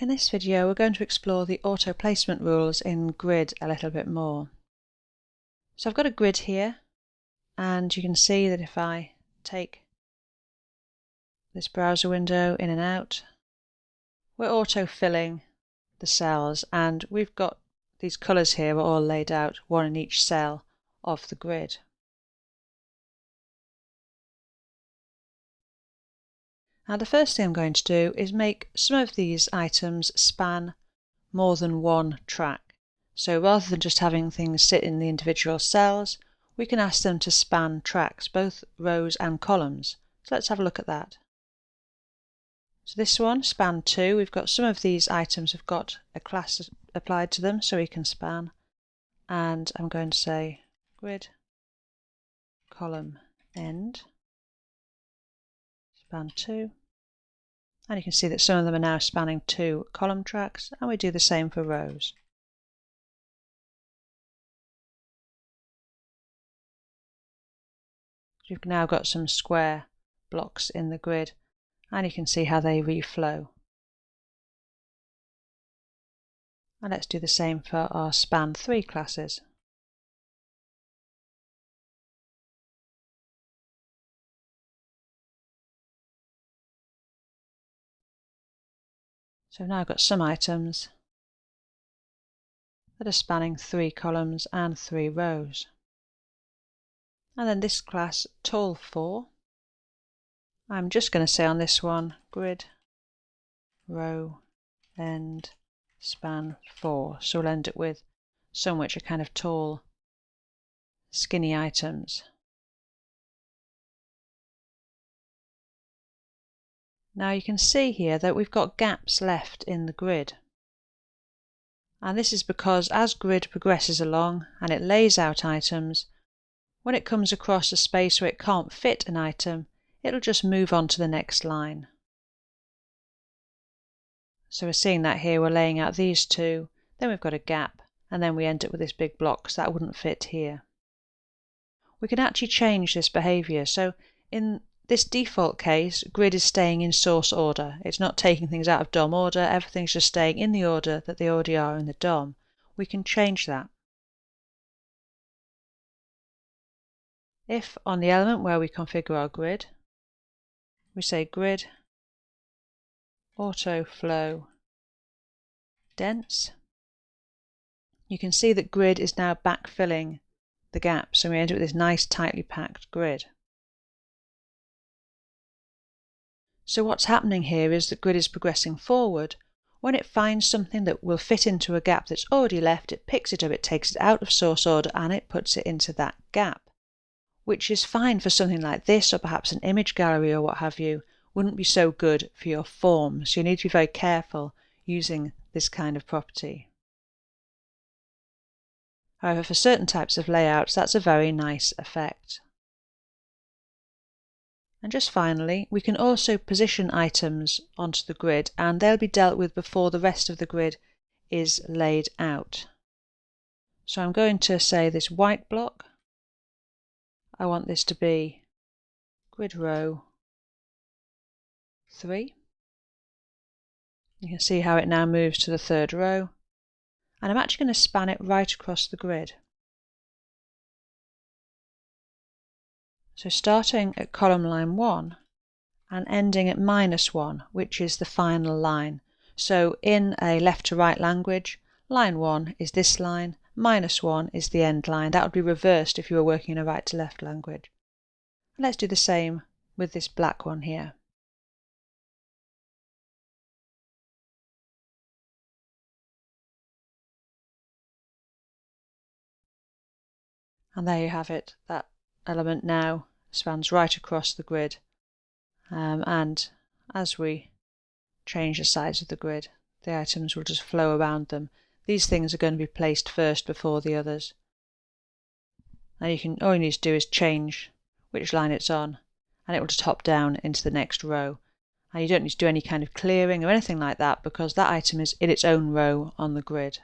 In this video we're going to explore the auto placement rules in grid a little bit more. So I've got a grid here and you can see that if I take this browser window in and out we're auto filling the cells and we've got these colours here are all laid out one in each cell of the grid. Now the first thing I'm going to do is make some of these items span more than one track. So rather than just having things sit in the individual cells, we can ask them to span tracks, both rows and columns. So let's have a look at that. So this one, span 2, we've got some of these items have got a class applied to them so we can span. And I'm going to say grid column end span 2 and you can see that some of them are now spanning two column tracks and we do the same for rows. You've now got some square blocks in the grid and you can see how they reflow. And let's do the same for our span 3 classes. So now I've got some items that are spanning three columns and three rows. And then this class, tall 4, I'm just going to say on this one, grid, row, end, span 4. So we'll end it with some which are kind of tall, skinny items. Now you can see here that we've got gaps left in the grid. And this is because as grid progresses along and it lays out items, when it comes across a space where it can't fit an item, it'll just move on to the next line. So we're seeing that here, we're laying out these two, then we've got a gap, and then we end up with this big block, so that wouldn't fit here. We can actually change this behavior. So in this default case, grid is staying in source order. It's not taking things out of DOM order, everything's just staying in the order that they already are in the DOM. We can change that. If on the element where we configure our grid, we say grid auto flow dense, you can see that grid is now backfilling the gaps and we end up with this nice tightly packed grid. So what's happening here is that grid is progressing forward. When it finds something that will fit into a gap that's already left, it picks it up, it takes it out of source order and it puts it into that gap. Which is fine for something like this or perhaps an image gallery or what have you, wouldn't be so good for your form. So you need to be very careful using this kind of property. However, for certain types of layouts, that's a very nice effect. And just finally, we can also position items onto the grid and they'll be dealt with before the rest of the grid is laid out. So I'm going to say this white block, I want this to be grid row 3. You can see how it now moves to the third row. And I'm actually going to span it right across the grid. So starting at column line 1 and ending at minus 1, which is the final line. So in a left to right language, line 1 is this line, minus 1 is the end line. That would be reversed if you were working in a right to left language. Let's do the same with this black one here. And there you have it, that element now spans right across the grid. Um, and as we change the size of the grid, the items will just flow around them. These things are going to be placed first before the others. And you can all you need to do is change which line it's on, and it will just hop down into the next row. And you don't need to do any kind of clearing or anything like that because that item is in its own row on the grid.